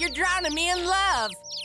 You're drowning me in love.